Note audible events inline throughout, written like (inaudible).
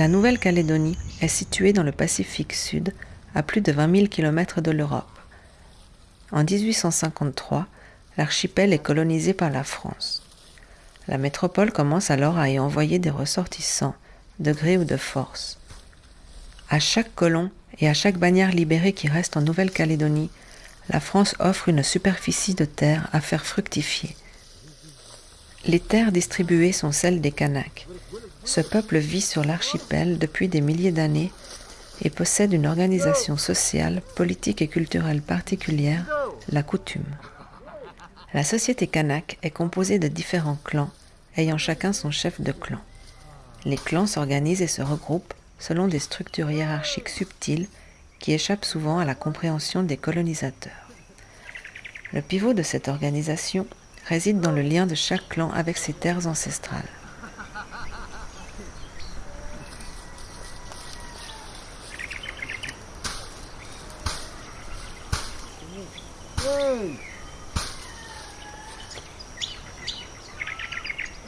La Nouvelle-Calédonie est située dans le Pacifique Sud, à plus de 20 000 km de l'Europe. En 1853, l'archipel est colonisé par la France. La métropole commence alors à y envoyer des ressortissants, de gré ou de force. À chaque colon et à chaque bannière libérée qui reste en Nouvelle-Calédonie, la France offre une superficie de terre à faire fructifier. Les terres distribuées sont celles des Kanaks. Ce peuple vit sur l'archipel depuis des milliers d'années et possède une organisation sociale, politique et culturelle particulière, la coutume. La société kanak est composée de différents clans, ayant chacun son chef de clan. Les clans s'organisent et se regroupent selon des structures hiérarchiques subtiles qui échappent souvent à la compréhension des colonisateurs. Le pivot de cette organisation réside dans le lien de chaque clan avec ses terres ancestrales.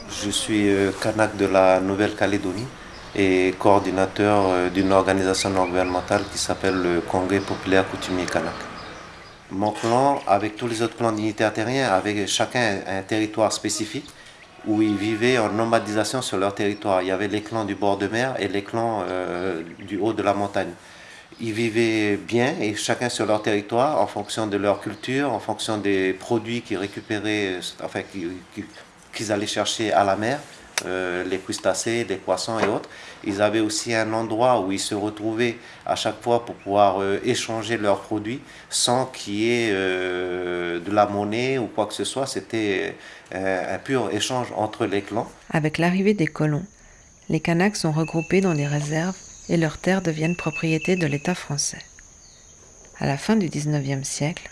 Je suis euh, Kanak de la Nouvelle-Calédonie et coordinateur euh, d'une organisation non gouvernementale qui s'appelle le Congrès populaire coutumier Kanak. Mon clan, avec tous les autres clans dignitaires terriens, avait chacun un territoire spécifique où ils vivaient en nomadisation sur leur territoire. Il y avait les clans du bord de mer et les clans euh, du haut de la montagne. Ils vivaient bien et chacun sur leur territoire en fonction de leur culture, en fonction des produits qu'ils récupéraient, enfin qu'ils allaient chercher à la mer. Euh, les crustacés, les poissons et autres. Ils avaient aussi un endroit où ils se retrouvaient à chaque fois pour pouvoir euh, échanger leurs produits sans qu'il y ait euh, de la monnaie ou quoi que ce soit. C'était un pur échange entre les clans. Avec l'arrivée des colons, les Kanaks sont regroupés dans des réserves et leurs terres deviennent propriété de l'État français. À la fin du XIXe siècle,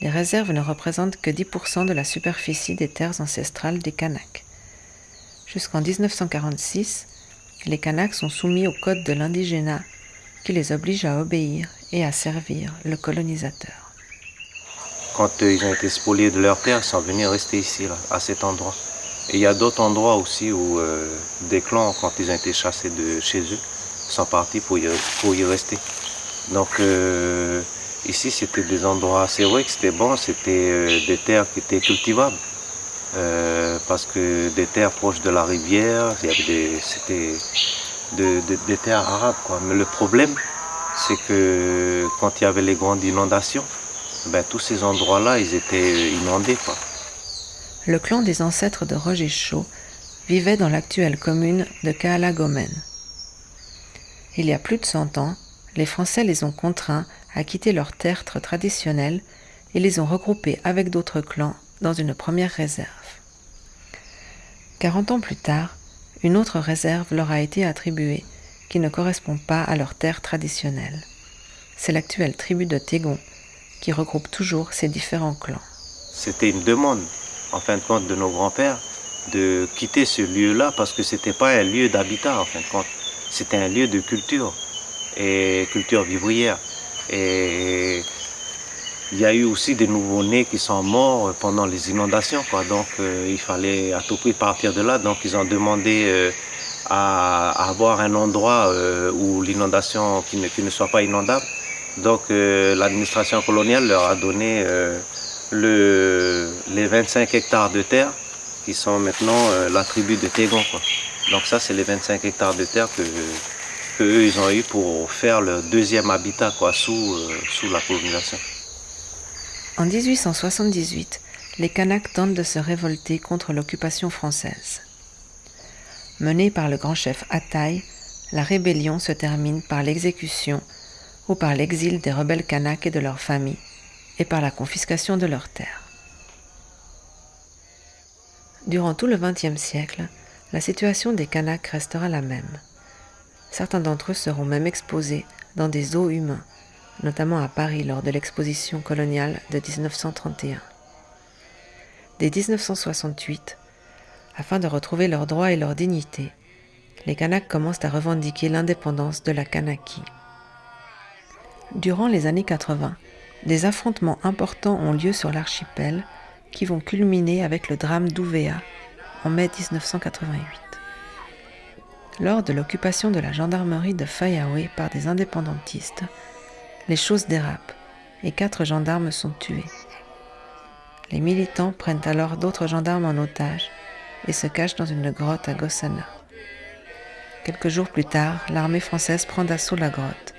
les réserves ne représentent que 10% de la superficie des terres ancestrales des Kanaks. Jusqu'en 1946, les Kanaks sont soumis au code de l'indigénat qui les oblige à obéir et à servir le colonisateur. Quand euh, ils ont été spoliés de leur terre, ils sont venus rester ici, à cet endroit. Et il y a d'autres endroits aussi où euh, des clans, quand ils ont été chassés de chez eux, sont partis pour y, rester. Donc euh, ici, c'était des endroits, c'est vrai que c'était bon, c'était des terres qui étaient cultivables. Euh, parce que des terres proches de la rivière, c'était des terres arabes. Mais le problème, c'est que quand il y avait les grandes inondations, ben, tous ces endroits-là, ils étaient inondés. Le clan des ancêtres de Roger Chaud vivait dans l'actuelle commune de Kaalagomen. Il y a plus de 100 ans, les Français les ont contraints à quitter leurs tertres traditionnels et les ont regroupés avec d'autres clans dans une première réserve. Quarante ans plus tard, une autre réserve leur a été attribuée qui ne correspond pas à leur terre traditionnelle. C'est l'actuelle tribu de Tégon qui regroupe toujours ces différents clans. C'était une demande, en fin de compte, de nos grands-pères de quitter ce lieu-là parce que ce n'était pas un lieu d'habitat, en fin de compte. C'était un lieu de culture et culture vivrière. Et il y a eu aussi des nouveaux-nés qui sont morts pendant les inondations. Quoi. Donc euh, il fallait à tout prix partir de là. Donc ils ont demandé euh, à, avoir un endroit euh, où l'inondation qui ne, soit pas inondable. Donc l'administration coloniale leur a donné le, les 25 hectares de terre qui sont maintenant la tribu de Tégon. Quoi. Donc ça c'est les 25 hectares de terre que, eux ils ont eu pour faire leur deuxième habitat quoi, sous, sous la colonisation. En 1878, les Kanaks tentent de se révolter contre l'occupation française. Menée par le grand chef Ataï, la rébellion se termine par l'exécution ou par l'exil des rebelles Kanaks et de leurs familles, et par la confiscation de leurs terres. Durant tout le XXe siècle, la situation des Kanaks restera la même. Certains d'entre eux seront même exposés dans des eaux humains notamment à Paris lors de l'exposition coloniale de 1931. Dès 1968, afin de retrouver leurs droits et leur dignité, les Kanaks commencent à revendiquer l'indépendance de la Kanaki. Durant les années 80, des affrontements importants ont lieu sur l'archipel qui vont culminer avec le drame d'Ouvéa en mai 1988. Lors de l'occupation de la gendarmerie de Fayaoué par des indépendantistes, les choses dérapent et quatre gendarmes sont tués. Les militants prennent alors d'autres gendarmes en otage et se cachent dans une grotte à Gossana. Quelques jours plus tard, l'armée française prend d'assaut la grotte.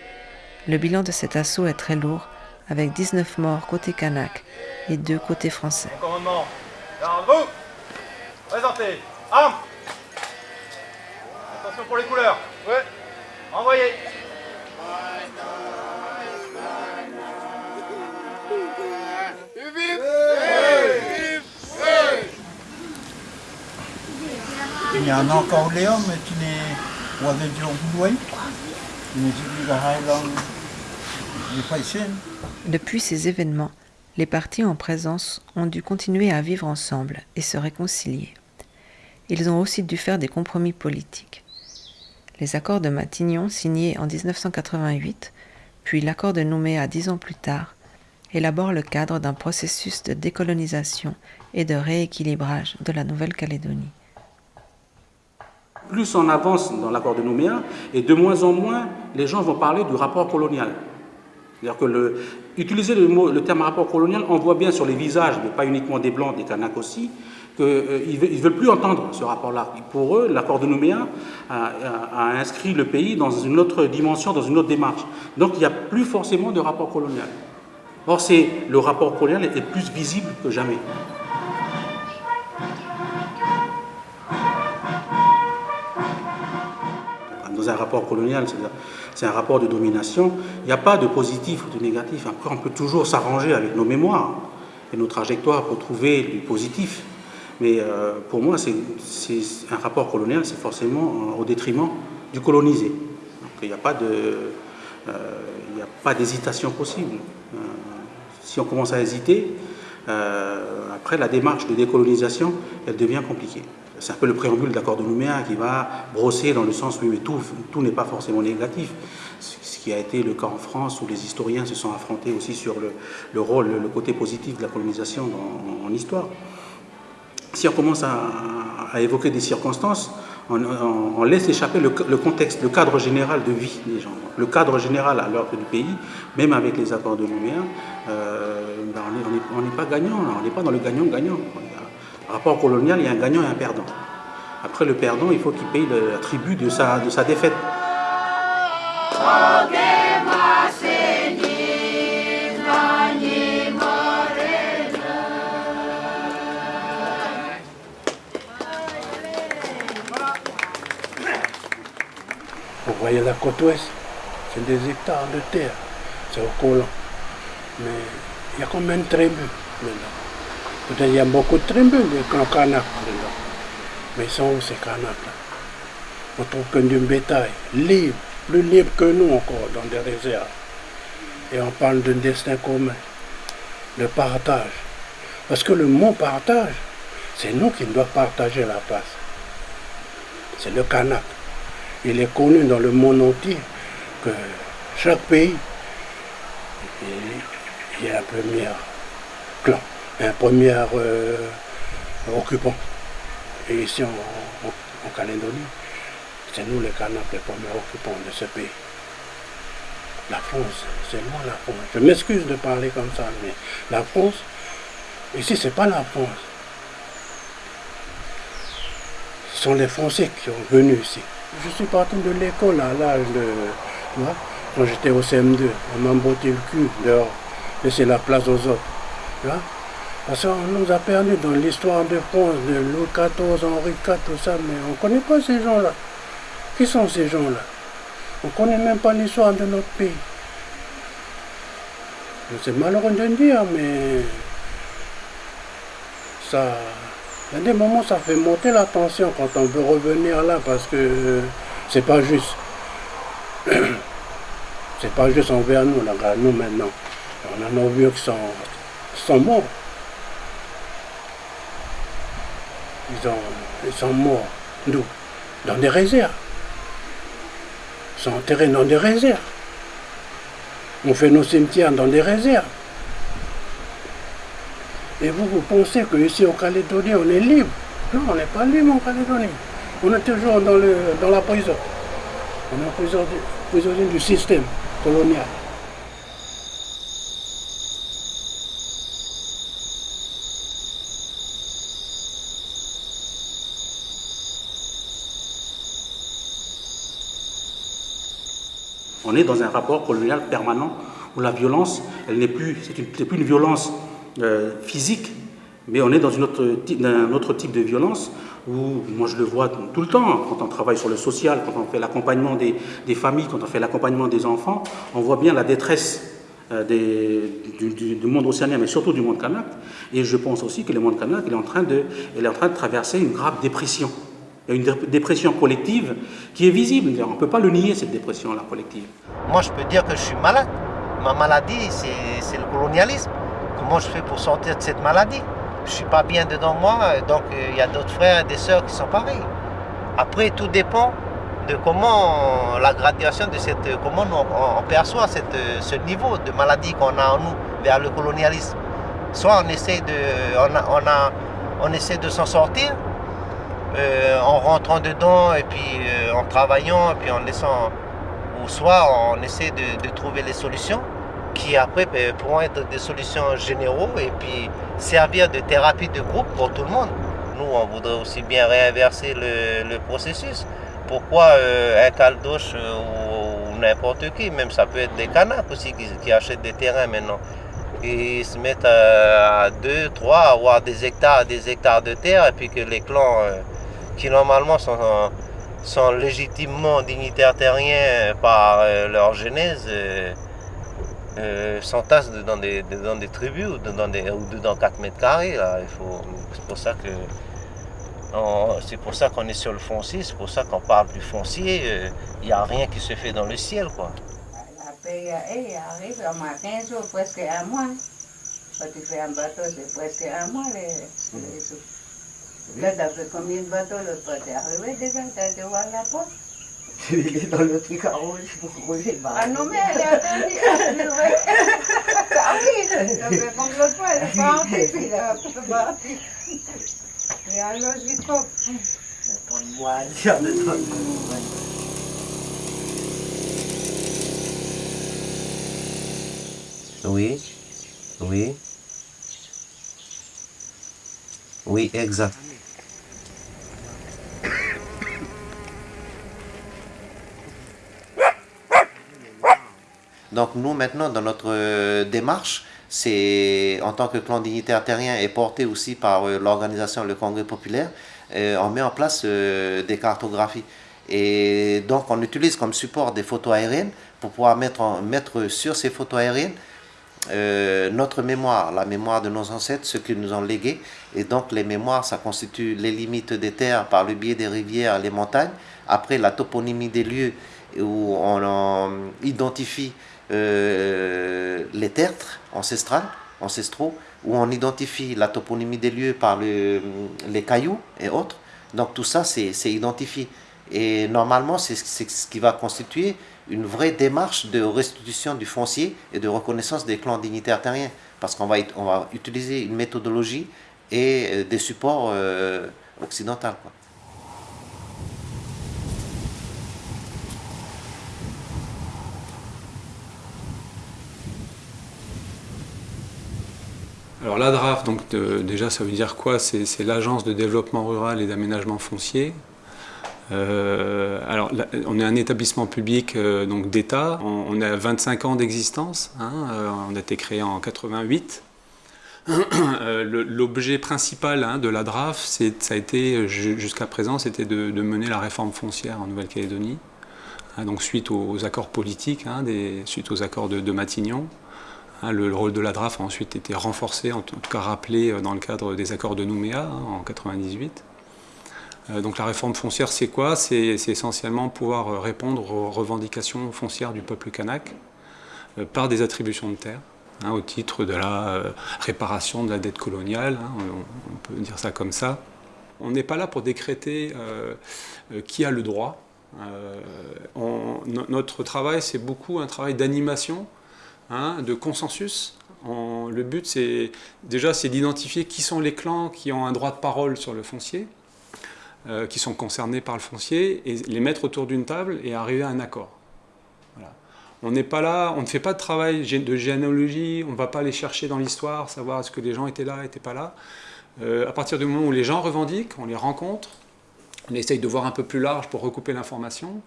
Le bilan de cet assaut est très lourd, avec 19 morts côté kanak et 2 côté français. Présentez, armes Attention pour les couleurs. Ouais. Envoyez. Il y en a encore Léon, mais tu n'es pas Depuis ces événements, les partis en présence ont dû continuer à vivre ensemble et se réconcilier. Ils ont aussi dû faire des compromis politiques. Les accords de Matignon signés en 1988, puis l'accord de Nouméa dix ans plus tard, élaborent le cadre d'un processus de décolonisation et de rééquilibrage de la Nouvelle-Calédonie plus on avance dans l'accord de Nouméa, et de moins en moins, les gens vont parler du rapport colonial. C'est-à-dire que utiliser le, le terme rapport colonial, on voit bien sur les visages, mais pas uniquement des Blancs, des Kanaks aussi, qu'ils euh, ne veulent plus entendre ce rapport-là. Pour eux, l'accord de Nouméa a, inscrit le pays dans une autre dimension, dans une autre démarche. Donc il n'y a plus forcément de rapport colonial. Or, le rapport colonial est plus visible que jamais. dans un rapport colonial, c'est un rapport de domination, il n'y a pas de positif ou de négatif. Après, on peut toujours s'arranger avec nos mémoires et nos trajectoires pour trouver du positif. Mais euh, pour moi, c'est un rapport colonial, c'est forcément au détriment du colonisé. Il n'y a pas de, euh, a pas d'hésitation possible. Euh, si on commence à hésiter, après la démarche de décolonisation, elle devient compliquée. C'est un peu le préambule de l'accord de Nouméa qui va brosser dans le sens où tout, tout n'est pas forcément négatif. Ce qui a été le cas en France où les historiens se sont affrontés aussi sur le, rôle, le côté positif de la colonisation en, histoire. Si on commence à, évoquer des circonstances, on, laisse échapper le, contexte, le cadre général de vie des gens. Le cadre général à l'ordre du pays, même avec les accords de Nouméa, euh, ben, on n'est pas gagnant, on n'est pas dans le gagnant-gagnant rapport colonial, il y a un gagnant et un perdant. Après le perdant, il faut qu'il paye le tribut de sa, de sa défaite. Vous voyez la côte ouest, c'est des hectares de terre, c'est au colon. Mais il y a combien de tribus maintenant il y a beaucoup de tribus, des clans Kanak Mais ils sont où ces Kanaks là On trouve que du bétail, libre, plus libre que nous encore dans des réserves. Et on parle d'un destin commun, de partage. Parce que le mot partage, c'est nous qui devons partager la place. C'est le Kanak. Il est connu dans le monde entier que chaque pays, il y a un premier clan un premier euh, occupant. Et ici en, Calédonie, c'est nous les Kanaks les premiers occupants de ce pays. La France, c'est moi la France. Je m'excuse de parler comme ça, mais la France, ici c'est pas la France. Ce sont les Français qui sont venus ici. Je suis parti de l'école à l'âge de... Quand j'étais au CM2, on m'a botté le cul dehors, laisser la place aux autres. Tu parce qu'on nous a perdu dans l'histoire de France, de Louis XIV, Henri IV, tout ça, mais on ne connaît pas ces gens-là. Qui sont ces gens-là? On ne connaît même pas l'histoire de notre pays. C'est malheureux de dire, mais ça, il y a des moments ça fait monter la tension quand on veut revenir là parce que c'est pas juste. (clears throat) c'est pas juste envers nous, là, nous maintenant. On a nos vieux qui sont, morts. ils, sont morts. D'où Dans des réserves. Ils sont enterrés dans des réserves. On fait nos cimetières dans des réserves. Et vous, vous pensez qu'ici en Calédonie, on est libre? Non, on n'est pas libre en Calédonie. On est toujours dans, le, dans la prison. On est prisonnier, du système colonial. On est dans un rapport colonial permanent où la violence, elle n'est plus, c'est plus une violence euh, physique, mais on est dans un autre type de violence où, moi je le vois tout le temps, quand on travaille sur le social, quand on fait l'accompagnement des, familles, quand on fait l'accompagnement des enfants, on voit bien la détresse euh, du, monde océanien, mais surtout du monde kanak. Et je pense aussi que le monde kanak est en train de, est en train de traverser une grave dépression. Il y a une dépression collective qui est visible. On ne peut pas le nier, cette dépression-là collective. Moi, je peux dire que je suis malade. Ma maladie, c'est le colonialisme. Comment je fais pour sortir de cette maladie Je ne suis pas bien dedans moi, donc il y a d'autres frères et des sœurs qui sont pareils. Après, tout dépend de comment la graduation de cette, comment on, perçoit cette, ce niveau de maladie qu'on a en nous vers le colonialisme. Soit on essaie de, on, a, on essaie de s'en sortir, euh, en rentrant dedans et puis euh, en travaillant et puis en laissant, ou soit on essaie de, trouver les solutions qui après ben, pourront être des solutions généraux et puis servir de thérapie de groupe pour tout le monde. Nous, on voudrait aussi bien réinverser le, le processus. Pourquoi euh, un caldoche ou, ou n'importe qui, même ça peut être des canards aussi qui, achètent des terrains maintenant, ils se mettent à, à deux, trois, avoir des hectares, des hectares de terre et puis que les clans euh, qui normalement sont, sont légitimement dignitaires terriens par euh, leur genèse, euh, euh, s'entassent dans des, dans des tribus ou dans, des, ou dans 4 mètres carrés. C'est pour ça que c'est pour ça qu'on est sur le foncier, c'est pour ça qu'on parle du foncier. Il n'y a rien qui se fait dans le ciel. Quoi. La paix arrive en 15 jours, presque un mois. Quand tu fais un bateau, c'est presque un mois les, les Là, d'après combien de bateaux l'autre fois? T'es arrivé déjà T'as été voir la porte Il est dans le truc à rouge pour rouler. Ah non, mais elle est attendue. Ah oui, comme l'autre fois, elle est partie, puis elle est partie. Et alors, je coupe. Attends-moi, tiens, attends-moi. Oui, oui. Oui, exact. Donc nous maintenant dans notre euh, démarche, c'est en tant que clan dignitaire terrien et porté aussi par euh, l'organisation Le Congrès Populaire, euh, on met en place des cartographies. Et donc on utilise comme support des photos aériennes pour pouvoir mettre, mettre sur ces photos aériennes notre mémoire, la mémoire de nos ancêtres, ce qu'ils nous ont légué. Et donc les mémoires, ça constitue les limites des terres par le biais des rivières, les montagnes. Après la toponymie des lieux où on, on identifie euh, les tertres ancestrales, ancestraux, où on identifie la toponymie des lieux par le, les cailloux et autres. Donc tout ça, c'est identifié. Et normalement, c'est ce qui va constituer une vraie démarche de restitution du foncier et de reconnaissance des clans dignitaires terriens. Parce qu'on va, utiliser une méthodologie et euh, des supports euh, occidentaux. Alors l'ADRAF, donc déjà ça veut dire quoi? C'est l'agence de développement rural et d'aménagement foncier. Euh, alors, on est un établissement public euh, d'État. On, a 25 ans d'existence. Hein, euh, on a été créé en 88. L'objet principal hein, de la DRAF, ça a été jusqu'à présent, c'était de, mener la réforme foncière en Nouvelle-Calédonie. Hein, donc suite aux, accords politiques, suite aux accords de Matignon. Hein, le, le, rôle de la DRAF a ensuite été renforcé, en tout cas rappelé dans le cadre des accords de Nouméa hein, en 98. Euh, donc la réforme foncière, c'est quoi? C'est essentiellement pouvoir répondre aux revendications foncières du peuple kanak euh, par des attributions de terre, hein, au titre de la euh, réparation de la dette coloniale, hein, on, peut dire ça comme ça. On n'est pas là pour décréter euh, qui a le droit. Notre travail, c'est beaucoup un travail d'animation, hein, de consensus. On, le but, c'est déjà, c'est d'identifier qui sont les clans qui ont un droit de parole sur le foncier, euh, qui sont concernés par le foncier et les mettre autour d'une table et arriver à un accord. On n'est pas là, on ne fait pas de travail de généalogie, on ne va pas aller chercher dans l'histoire, savoir est-ce que les gens étaient là, n'étaient pas là. Euh, à partir du moment où les gens revendiquent, on les rencontre, on essaye de voir un peu plus large pour recouper l'information,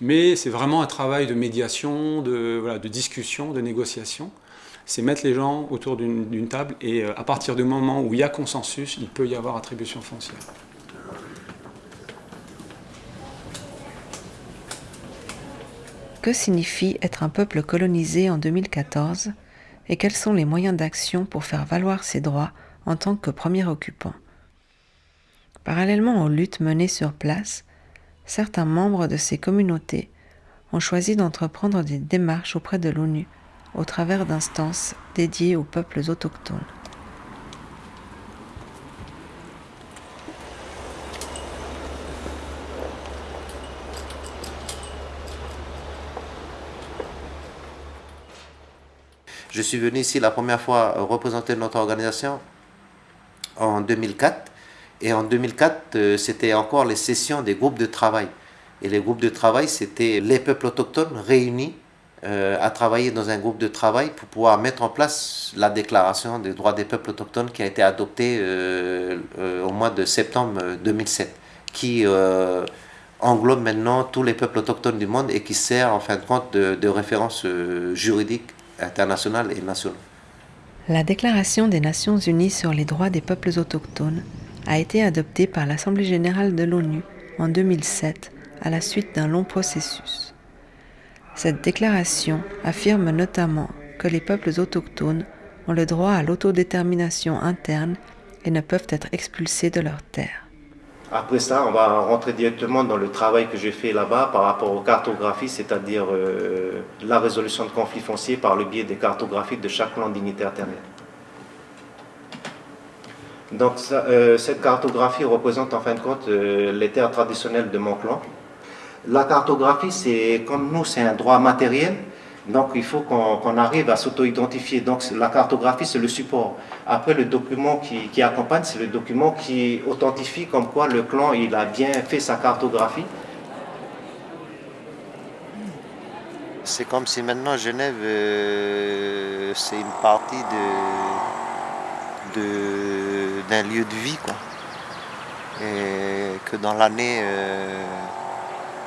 mais c'est vraiment un travail de médiation, de, discussion, de négociation. C'est mettre les gens autour d'une table et euh, à partir du moment où il y a consensus, il peut y avoir attribution foncière. Que signifie être un peuple colonisé en 2014 et quels sont les moyens d'action pour faire valoir ses droits en tant que premier occupant? Parallèlement aux luttes menées sur place, certains membres de ces communautés ont choisi d'entreprendre des démarches auprès de l'ONU au travers d'instances dédiées aux peuples autochtones. Je suis venu ici la première fois représenter notre organisation en 2004 et en 2004, euh, c'était encore les sessions des groupes de travail. Et les groupes de travail, c'était les peuples autochtones réunis euh, à travailler dans un groupe de travail pour pouvoir mettre en place la déclaration des droits des peuples autochtones qui a été adoptée euh, au mois de septembre 2007, qui englobe maintenant tous les peuples autochtones du monde et qui sert en fin de compte de, de référence juridique internationale et nationale. La Déclaration des Nations Unies sur les droits des peuples autochtones a été adoptée par l'Assemblée générale de l'ONU en 2007 à la suite d'un long processus. Cette déclaration affirme notamment que les peuples autochtones ont le droit à l'autodétermination interne et ne peuvent être expulsés de leurs terres. Après ça, on va rentrer directement dans le travail que j'ai fait là-bas par rapport aux cartographies, c'est-à-dire euh, la résolution de conflits fonciers par le biais des cartographies de chaque land dignitaire terrestre. Donc euh, cette cartographie représente en fin de compte euh, les terres traditionnelles de mon clan. La cartographie, c'est comme nous, c'est un droit matériel. Donc il faut qu'on arrive à s'auto-identifier. Donc la cartographie, c'est le support. Après, le document qui, accompagne, c'est le document qui authentifie comme quoi le clan il a bien fait sa cartographie. C'est comme si maintenant Genève, euh, c'est une partie de, de d'un lieu de vie. Quoi. Et que dans l'année, euh,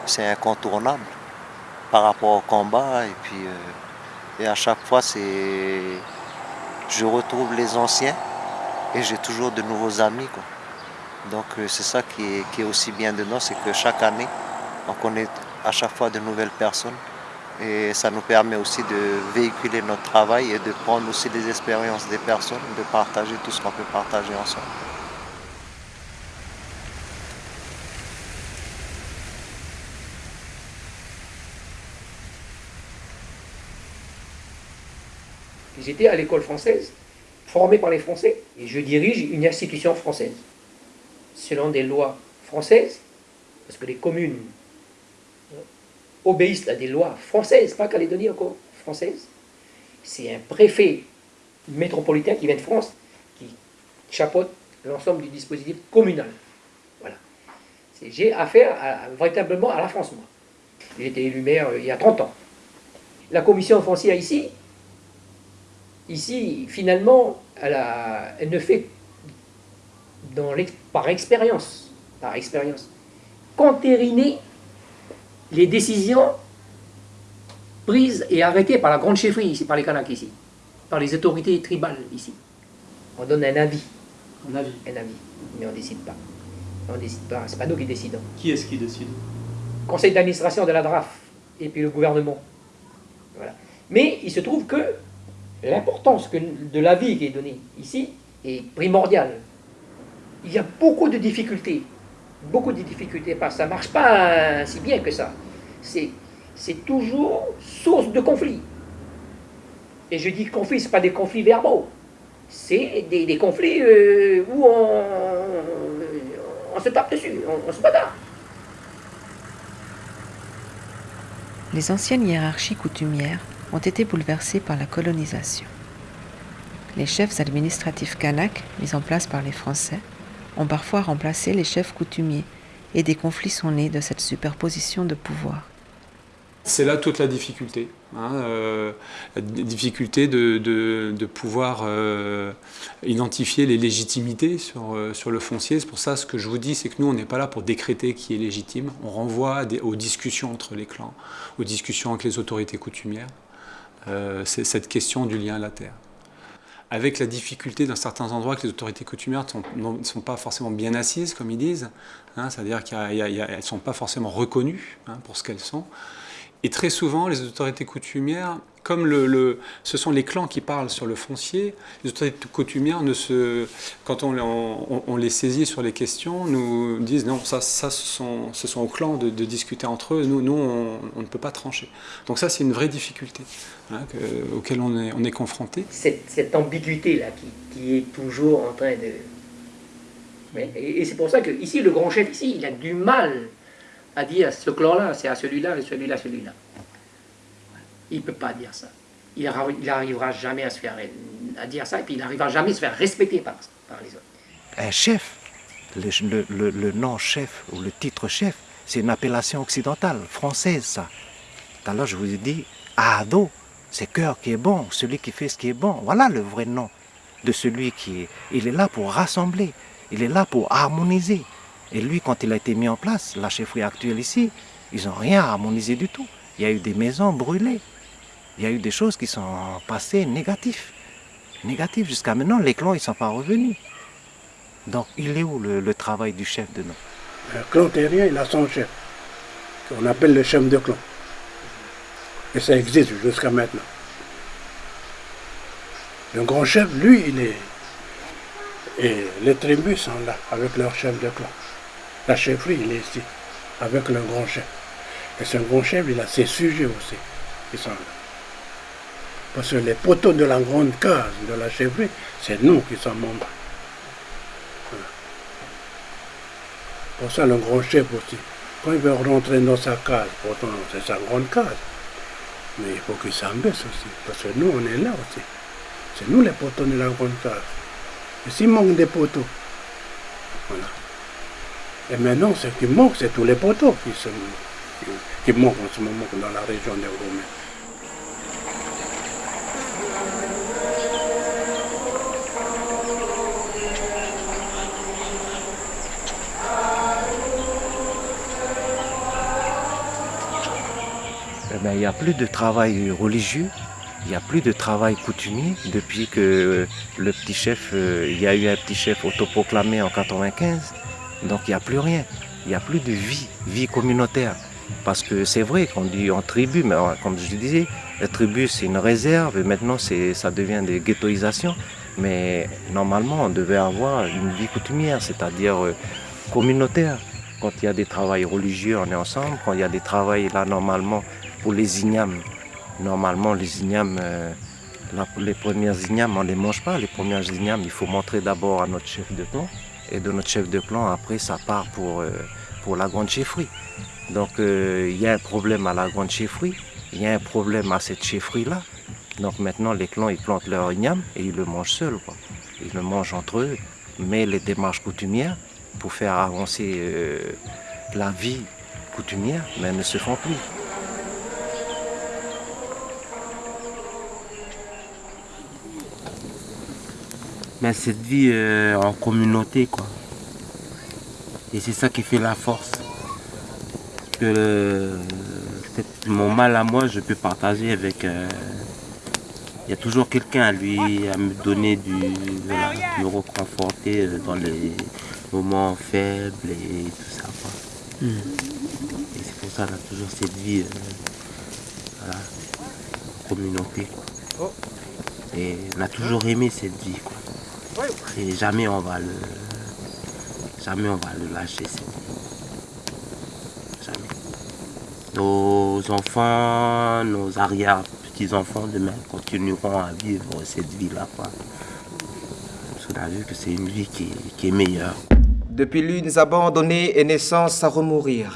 c'est incontournable par rapport au combat. Et puis, euh, à chaque fois, c'est, je retrouve les anciens et j'ai toujours de nouveaux amis. Donc euh, c'est ça qui est, qui est aussi bien dedans, c'est que chaque année, on connaît à chaque fois de nouvelles personnes. Et ça nous permet aussi de véhiculer notre travail et de prendre aussi des expériences des personnes, de partager tout ce qu'on peut partager ensemble. J'étais à l'école française, formé par les Français, et je dirige une institution française, selon des lois françaises, parce que les communes obéissent à des lois françaises, pas Calédonie encore, françaises. C'est un préfet métropolitain qui vient de France, qui chapeaute l'ensemble du dispositif communal. Voilà. J'ai affaire véritablement à la France, moi. J'ai été élu maire euh, il y a 30 ans. La commission foncière ici, ici, finalement, elle, ne fait dans par expérience, par expérience, qu'entériner les décisions prises et arrêtées par la grande chefferie ici, par les Kanaks ici, par les autorités tribales ici. On donne un avis. Un avis Un avis. Mais on ne décide pas. On décide pas. C'est pas nous qui décidons. Qui est-ce qui décide? Conseil d'administration de la DRAF et puis le gouvernement. Voilà. Mais il se trouve que l'importance de l'avis qui est donné ici est primordiale. Il y a beaucoup de difficultés beaucoup de difficultés parce que ça ne marche pas si bien que ça. C'est toujours source de conflit. Et je dis conflit, ce pas des conflits verbaux. C'est des, conflits euh, où on, on, se tape dessus, on, on se bagarre. Les anciennes hiérarchies coutumières ont été bouleversées par la colonisation. Les chefs administratifs kanaks mis en place par les Français ont parfois remplacé les chefs coutumiers et des conflits sont nés de cette superposition de pouvoirs. C'est là toute la difficulté. Hein, euh, la difficulté de, de, pouvoir euh, identifier les légitimités sur, euh, sur le foncier. C'est pour ça ce que je vous dis, c'est que nous, on n'est pas là pour décréter qui est légitime. On renvoie aux discussions entre les clans, aux discussions avec les autorités coutumières. c'est cette question du lien à la terre avec la difficulté dans certains endroits que les autorités coutumières ne sont, pas forcément bien assises, comme ils disent, hein, c'est-à-dire qu'elles ne sont pas forcément reconnues hein, pour ce qu'elles sont. Et très souvent, les autorités coutumières, comme le, ce sont les clans qui parlent sur le foncier, les autorités coutumières, ne se, quand on, les saisit sur les questions, nous disent non, ça, ça ce, sont, ce sont aux clans de, discuter entre eux, nous, nous on, ne peut pas trancher. Donc ça, c'est une vraie difficulté hein, auquel on est, on est confronté. Cette, ambiguïté-là qui, qui, est toujours en train de... et, et c'est pour ça que ici, le grand chef, ici, il a du mal à dire ce clan-là, c'est à celui-là, et celui-là, celui-là. Il ne peut pas dire ça. Il n'arrivera jamais à se faire à dire ça, et puis il n'arrivera jamais à se faire respecter par, par les autres. Un chef, le, nom chef ou le titre chef, c'est une appellation occidentale, française, ça. L'heure, je vous ai dit, Ado, c'est cœur qui est bon, celui qui fait ce qui est bon. Voilà le vrai nom de celui qui est. Il est là pour rassembler, il est là pour harmoniser. Et lui, quand il a été mis en place, la chefferie actuelle ici, ils n'ont rien harmonisé du tout. Il y a eu des maisons brûlées. Il y a eu des choses qui sont passées négatives. Négatives. Jusqu'à maintenant, les clans, ils ne sont pas revenus. Donc, il est où le, travail du chef de nous Le clan terrien, il a son chef, qu'on appelle le chef de clan. Et ça existe jusqu'à maintenant. Le grand chef, lui, il est... Et les tribus sont là, avec leur chef de clan. La chefferie, il est ici, avec le grand chef. Et ce grand chef, il a ses sujets aussi, qui sont là. Parce que les poteaux de la grande case de la chefferie, c'est nous qui sommes membres. Pour ça, le grand chef aussi, quand il veut rentrer dans sa case, pourtant c'est sa grande case, mais il faut qu'il s'embaisse aussi, parce que nous, on est là aussi. C'est nous les poteaux de la grande case. Et s'il manque des poteaux, voilà. Et maintenant, ce qui manque, c'est tous les poteaux qui, qui, manquent en ce moment dans la région des Romains. Eh ben, il n'y a plus de travail religieux, il n'y a plus de travail coutumier depuis que le petit chef, euh, il y a eu un petit chef autoproclamé en 95. Donc il n'y a plus rien. Il n'y a plus de vie, vie communautaire. Parce que c'est vrai qu'on dit en tribu, mais comme je disais, la tribu c'est une réserve et maintenant ça devient des ghettoisations. Mais normalement on devait avoir une vie coutumière, c'est-à-dire euh, communautaire. Quand il y a des travails religieux, on est ensemble. Quand il y a des travails là normalement pour les ignames, normalement les ignames, euh, les premières ignames on ne les mange pas. Les premières ignames, il faut montrer d'abord à notre chef de camp et de notre chef de clan, après ça part pour, euh, pour la grande chefferie. Donc euh, il y a un problème à la grande chefferie, il y a un problème à cette chefferie-là. Donc maintenant les clans ils plantent leur igname et ils le mangent seuls. Ils le mangent entre eux, mais les démarches coutumières pour faire avancer euh, la vie coutumière mais ne se font plus. Mais cette vie euh, en communauté quoi. Et c'est ça qui fait la force. Que mon mal à moi, je peux partager avec. Euh, il y a toujours quelqu'un à lui à me donner du, me reconforter euh, dans les moments faibles et tout ça. Hmm. Et c'est pour ça qu'on a toujours cette vie en communauté. Oh. Et on a toujours aimé cette vie. Quoi. Et jamais on va le, jamais on va le lâcher. Jamais. Nos enfants, nos arrière petits-enfants demain continueront à vivre cette vie-là. Parce qu'on a vu que c'est une vie qui, qui est meilleure. Depuis lunes abandonnées et naissance à remourir.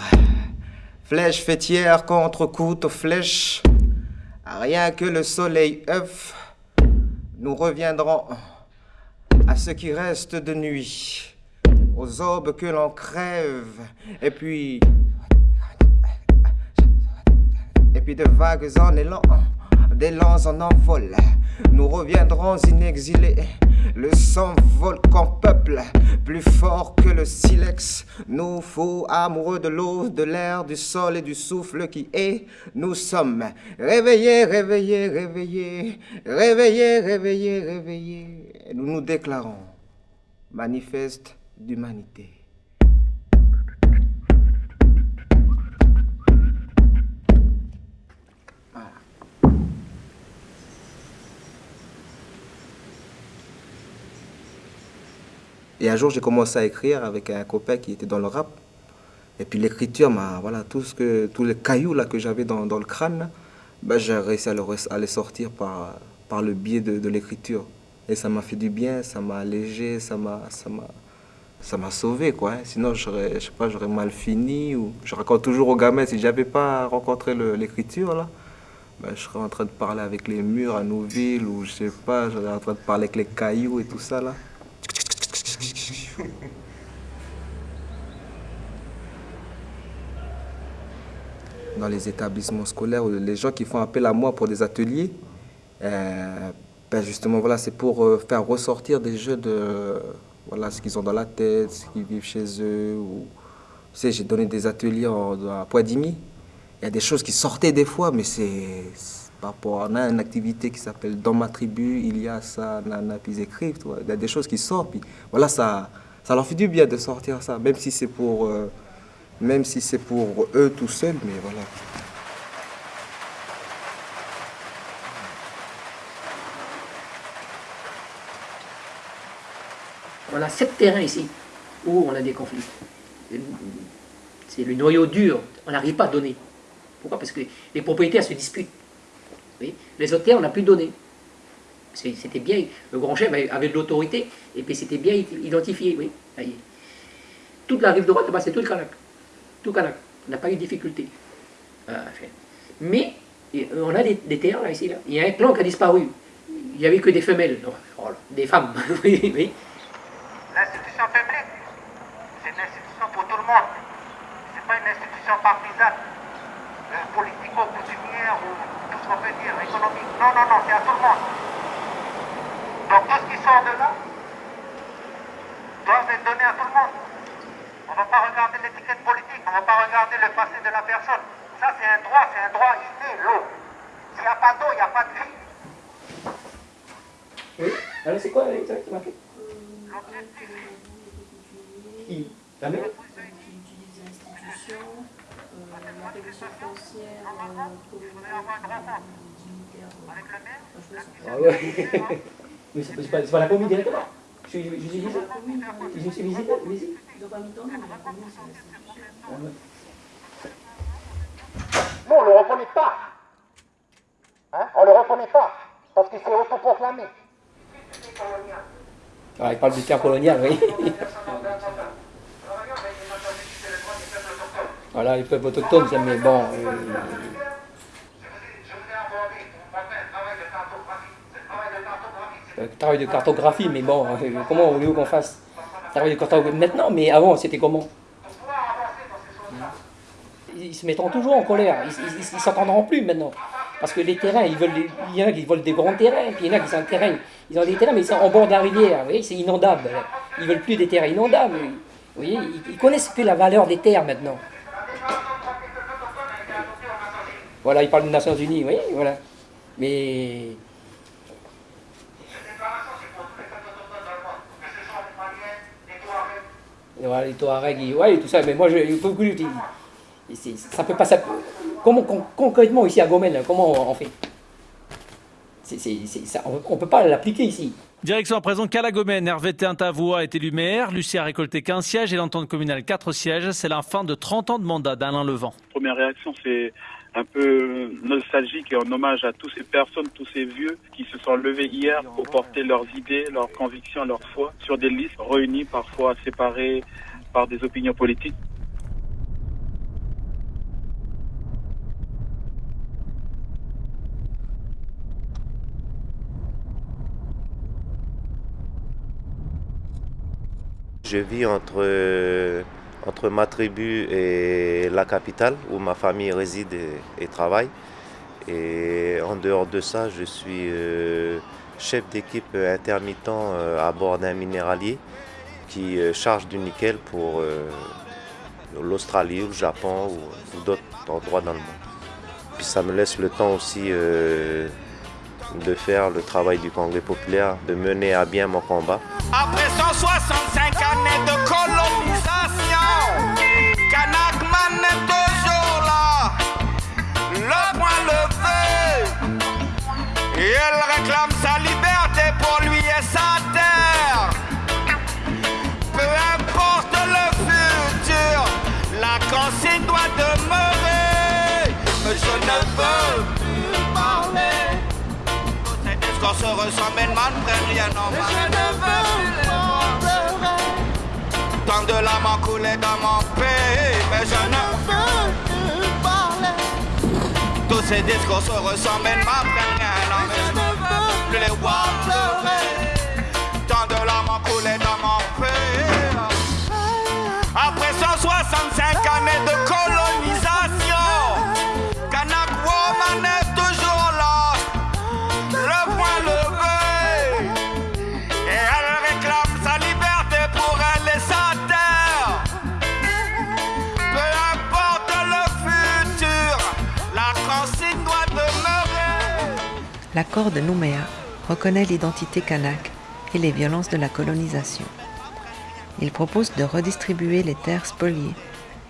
Flèche fêtière contre couteau flèche. Rien que le soleil œuf, nous reviendrons à ce qui reste de nuit. aux aubes que l'on crève, et puis. Et puis de vagues en élan, d'élans en envol, nous reviendrons inexilés. Le sang vole qu'en peuple, plus fort que le silex, nous fous amoureux de l'eau, de l'air, du sol et du souffle qui est. Nous sommes réveillés, réveillés, réveillés, réveillés, réveillés, réveillés. Et nous nous déclarons manifeste d'humanité. Et un jour, j'ai commencé à écrire avec un copain qui était dans le rap. Et puis l'écriture, voilà, tous les cailloux que j'avais dans, dans, le crâne, ben, j'ai réussi à, le, à, les sortir par, par le biais de l'écriture. Et ça m'a fait du bien, ça m'a allégé, ça m'a, ça m'a, sauvé quoi. Hein. Sinon, j'aurais, je sais pas, j'aurais mal fini. Ou je raconte toujours aux gamins si j'avais pas rencontré l'écriture là, ben, je serais en train de parler avec les murs à Nouville ou je sais pas, je serais en train de parler avec les cailloux et tout ça là. Dans les établissements scolaires, les gens qui font appel à moi pour des ateliers, euh, ben justement, voilà, c'est pour euh, faire ressortir des jeux de voilà, ce qu'ils ont dans la tête, ce qu'ils vivent chez eux. Ou... Tu sais, j'ai donné des ateliers à Poidimi. Il y a des choses qui sortaient des fois, mais c'est par rapport à une activité qui s'appelle Dans ma tribu, il y a ça, nana, puis écrivent. Il y a des choses qui sortent. Puis voilà, ça, ça leur fait du bien de sortir ça, même si c'est pour, euh, si pour eux tout seuls, mais voilà. On a sept terrains ici où on a des conflits. C'est le noyau dur, on n'arrive pas à donner. Pourquoi? Parce que les propriétaires se disputent. Les autres terres, on n'a plus donné. C'était bien, le grand chef avait de l'autorité, et puis c'était bien identifié. Oui. Toute la rive droite, c'est tout le Kanak. Tout Kanak. On n'a pas eu de difficulté. Mais on a des, des terres là, ici. Il y a un clan qui a disparu. Il n'y avait que des femelles, oh, des femmes. (laughs) oui, Publique, c'est une institution pour tout le monde. Ce n'est pas une institution partisane, euh, politico-coutumière ou tout ce qu'on peut dire, économique. Non, non, non, c'est à tout le monde. Donc tout ce qui sort de là doit être donné à tout le monde. On ne va pas regarder l'étiquette politique, on ne va pas regarder le passé de la personne. Ça, c'est un droit, c'est un droit inné, l'eau. S'il n'y a pas d'eau, il n'y a pas de vie. Oui, alors c'est quoi exactement? Qui La même Ah ouais. (laughs) Mais c'est pas, pas la commune directement. Je suis, je suis visite Je suis visite visite Non, on ne le reconnaît pas. Hein on ne le reconnaît pas. Parce qu'il s'est autoproclamé. Ah, il parle du terre colonial, oui. voilà, les peuples autochtones, mais bon. Euh, euh, travail de cartographie, mais bon, euh, comment voulez-vous qu'on fasse Travail de cartographie maintenant, mais avant, c'était comment? Ils se mettront toujours en colère, ils ne s'entendront plus maintenant. Parce que les terrains, ils veulent, il y en a qui veulent des grands terrains, puis il y en a qui sont terrain, ils ont des terrains, mais c'est en bord de la rivière, vous voyez, c'est inondable. Ils veulent plus des terrains inondables. Vous voyez, ils, connaissent plus la valeur des terres maintenant. Voilà, ils parlent des Nations Unies, oui, voilà. Mais les Touaregs, ouais, tout ça, mais moi, je, il faut que ça peut pas. Ça, comment concrètement ici à Gomel, comment on fait ça, On ne peut pas l'appliquer ici. Direction à présent Calagomène, Hervé Tintavois est élu maire, Lucie a récolté 15 sièges et l'entente communale 4 sièges. C'est la fin de 30 ans de mandat d'Alain Levent. Première réaction, c'est un peu nostalgique et en hommage à toutes ces personnes, tous ces vieux qui se sont levés hier pour porter leurs idées, leurs convictions, leur foi sur des listes réunies, parfois séparées par des opinions politiques. Je vis entre, entre ma tribu et la capitale où ma famille réside et, travaille. Et en dehors de ça, je suis euh, chef d'équipe intermittent euh, à bord d'un minéralier qui euh, charge du nickel pour l'Australie ou le Japon ou, d'autres endroits dans le monde. Puis ça me laisse le temps aussi de faire le travail du Congrès populaire, de mener à bien mon combat. Après 165 années de colonisation, Kanakman quand se ressemble, man prenne rien en main. Je ne veux plus Tant de larmes coulé dans mon pays, mais je ne veux plus parler. Tous ces discours se ressemblent, man prenne rien en main. Je ne veux plus les voir L'accord de Nouméa reconnaît l'identité kanak et les violences de la colonisation. Il propose de redistribuer les terres spoliées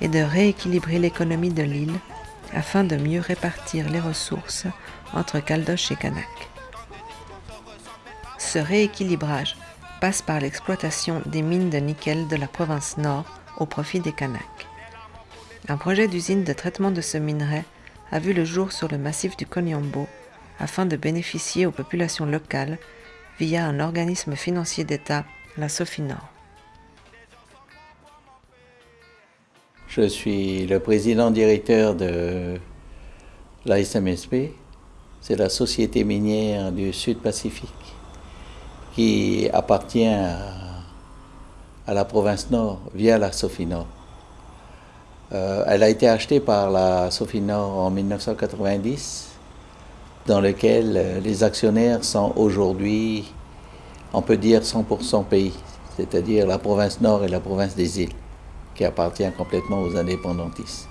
et de rééquilibrer l'économie de l'île afin de mieux répartir les ressources entre Caldoche et Kanak. Ce rééquilibrage passe par l'exploitation des mines de nickel de la province nord au profit des Kanaks. Un projet d'usine de traitement de ce minerai a vu le jour sur le massif du Konyambo afin de bénéficier aux populations locales via un organisme financier d'État, la Sofinor. Je suis le président directeur de la SMSP, c'est la Société minière du Sud-Pacifique qui appartient à, la province Nord via la Sofinor. Euh, elle a été achetée par la Sofinor en 1990, dans lequel euh, les actionnaires sont aujourd'hui, on peut dire 100% pays, c'est-à-dire la province Nord et la province des îles, qui appartient complètement aux indépendantistes.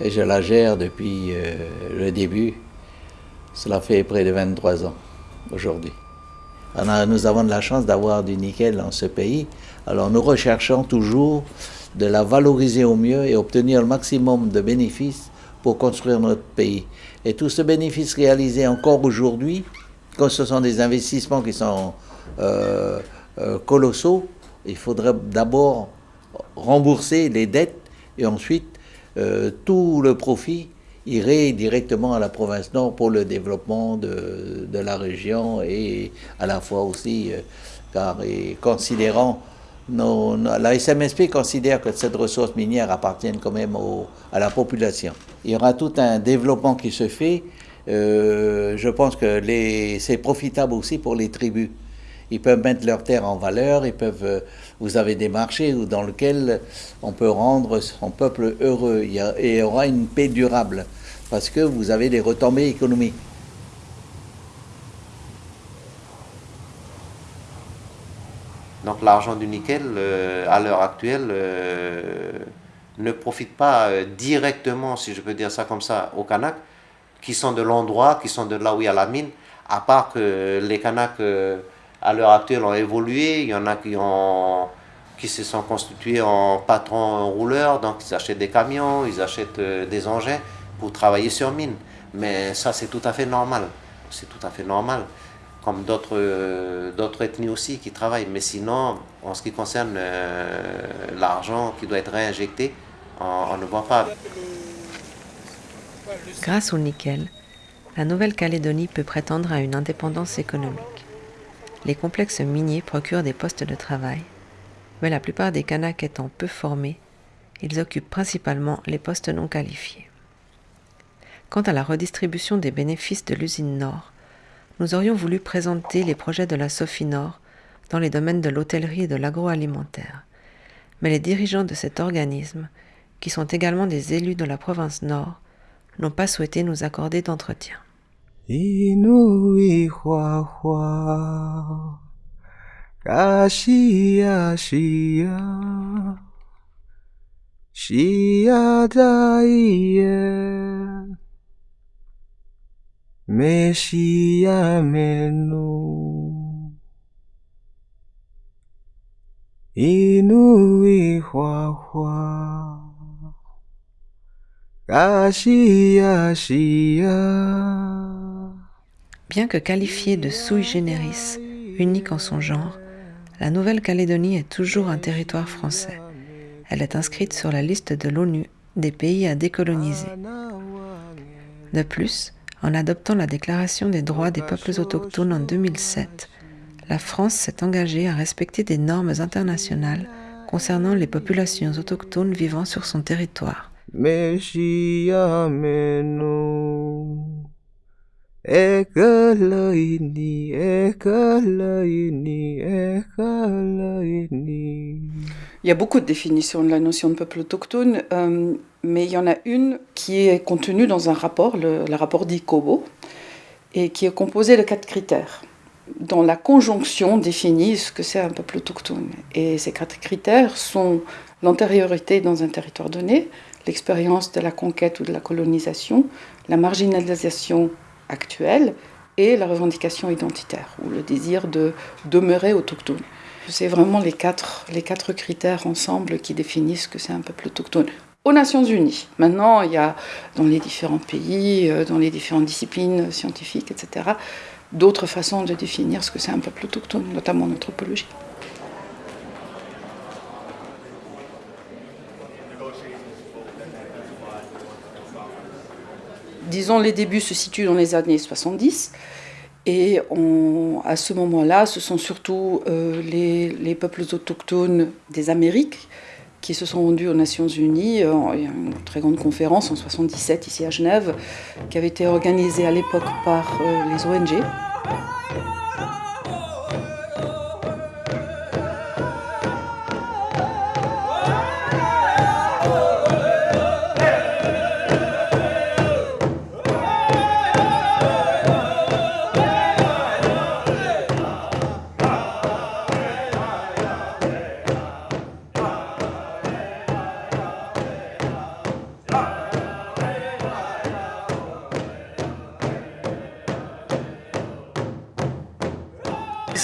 Et je la gère depuis euh, le début, cela fait près de 23 ans aujourd'hui. nous avons de la chance d'avoir du nickel dans ce pays, alors nous recherchons toujours de la valoriser au mieux et obtenir le maximum de bénéfices pour construire notre pays. Et tout ce bénéfice réalisé encore aujourd'hui, quand ce sont des investissements qui sont euh, euh, colossaux, il faudrait d'abord rembourser les dettes et ensuite euh, tout le profit irait directement à la province Nord pour le développement de, la région et à la fois aussi, car considérant la SMSP considère que cette ressource minière appartient quand même à la population. Il y aura tout un développement qui se fait. Euh, je pense que c'est profitable aussi pour les tribus. Ils peuvent mettre leurs terres en valeur, ils peuvent, euh, vous avez des marchés dans lesquels on peut rendre son peuple heureux. Il y et il y aura une paix durable parce que vous avez des retombées économiques. Donc l'argent du nickel, euh, à l'heure actuelle, ne profite pas euh, directement, si je peux dire ça comme ça, aux Kanaks, qui sont de l'endroit, qui sont de là où il y a la mine, à part que les Kanaks, à l'heure actuelle, ont évolué, il y en a qui, ont, qui se sont constitués en patrons rouleurs, donc ils achètent des camions, ils achètent des engins pour travailler sur mine. Mais ça, c'est tout à fait normal. C'est tout à fait normal comme d'autres euh, ethnies aussi qui travaillent. Mais sinon, en ce qui concerne euh, l'argent qui doit être réinjecté, ne pas. Grâce au nickel, la Nouvelle-Calédonie peut prétendre à une indépendance économique. Les complexes miniers procurent des postes de travail, mais la plupart des Kanaks étant peu formés, ils occupent principalement les postes non qualifiés. Quant à la redistribution des bénéfices de l'usine Nord, nous aurions voulu présenter les projets de la Sophie Nord dans les domaines de l'hôtellerie et de l'agroalimentaire. Mais les dirigeants de cet organisme, qui sont également des élus de la province Nord, n'ont pas souhaité nous accorder d'entretien. Hua hua. Bien que qualifiée de sui generis, unique en son genre, la Nouvelle-Calédonie est toujours un territoire français. Elle est inscrite sur la liste de l'ONU des pays à décoloniser. De plus, en adoptant la Déclaration des droits des peuples autochtones en 2007, la France s'est engagée à respecter des normes internationales concernant les populations autochtones vivant sur son territoire. Il y a beaucoup de définitions de la notion de peuple autochtone, euh, mais il y en a une qui est contenue dans un rapport, le, rapport d'ICOBO, et qui est composé de quatre critères. Dans la conjonction définit ce que c'est un peuple autochtone. Et ces quatre critères sont l'antériorité dans un territoire donné, l'expérience de la conquête ou de la colonisation, la marginalisation actuelle et la revendication identitaire, ou le désir de demeurer autochtone. C'est vraiment les quatre, les quatre critères ensemble qui définissent que c'est un peuple autochtone. Aux Nations Unies. Maintenant, il y a dans les différents pays, euh, dans les différentes disciplines scientifiques, etc., d'autres façons de définir ce que c'est un peuple autochtone, notamment en anthropologie. Disons, les débuts se situent dans les années 70. Et à ce moment-là, ce sont surtout euh, les, les, peuples autochtones des Amériques qui se sont rendus aux Nations Unies. Euh, il y a une très grande conférence en 77 ici à Genève qui avait été organisée à l'époque par euh, les ONG.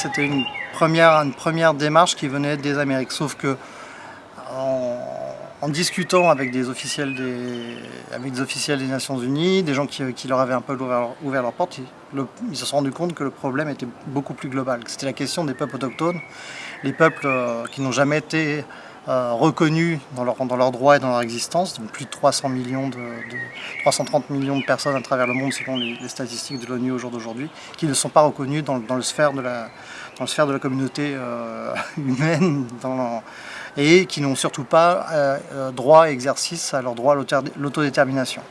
C'était une première, démarche qui venait des Amériques. Sauf que en, discutant avec des, officiels des, Nations Unies, des gens qui, leur avaient un peu ouvert, ouvert leurs portes, ils, se sont rendus compte que le problème était beaucoup plus global. C'était la question des peuples autochtones, les peuples euh, qui n'ont jamais été reconnus dans leurs dans leur droits et dans leur existence, donc plus de 300 millions de, de, 330 millions de personnes à travers le monde selon les, statistiques de l'ONU au jour d'aujourd'hui, qui ne sont pas reconnus dans, dans, le sphère de la, dans le sphère de la communauté euh, (laughs) humaine et qui n'ont surtout pas euh, droit et exercice à leur droit à l'autodétermination.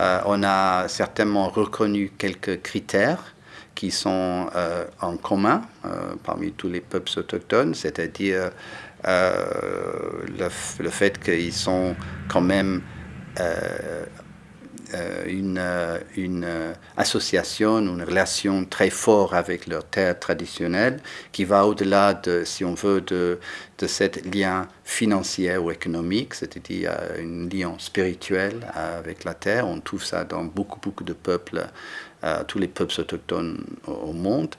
Euh, on a certainement reconnu quelques critères qui sont euh, en commun euh, parmi tous les peuples autochtones, c'est-à-dire euh, le, le, fait qu'ils sont quand même une, une, association, une relation très forte avec leur terre traditionnelle qui va au-delà de, si on veut, de, de cet lien financier ou économique, c'est-à-dire un lien spirituel avec la terre. On trouve ça dans beaucoup, beaucoup de peuples euh, tous les peuples autochtones au, monde.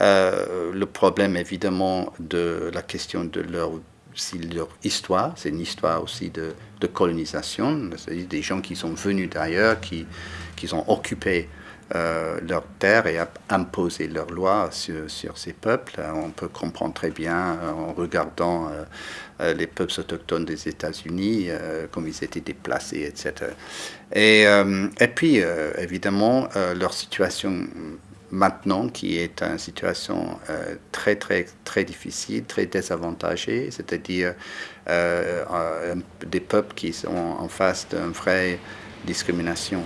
Euh, le problème évidemment de la question de leur, si leur histoire, c'est une histoire aussi de, colonisation, c'est-à-dire des gens qui sont venus d'ailleurs, qui, qui ont occupé euh, leur terre et imposé leurs lois sur, sur, ces peuples. On peut comprendre très bien en regardant euh, euh, les peuples autochtones des États-Unis, euh, comme ils étaient déplacés, etc. Et, euh, et puis, évidemment, leur situation maintenant qui est en situation euh, très très très difficile, très désavantagée, c'est-à-dire euh, euh, des peuples qui sont en face d'une vraie discrimination.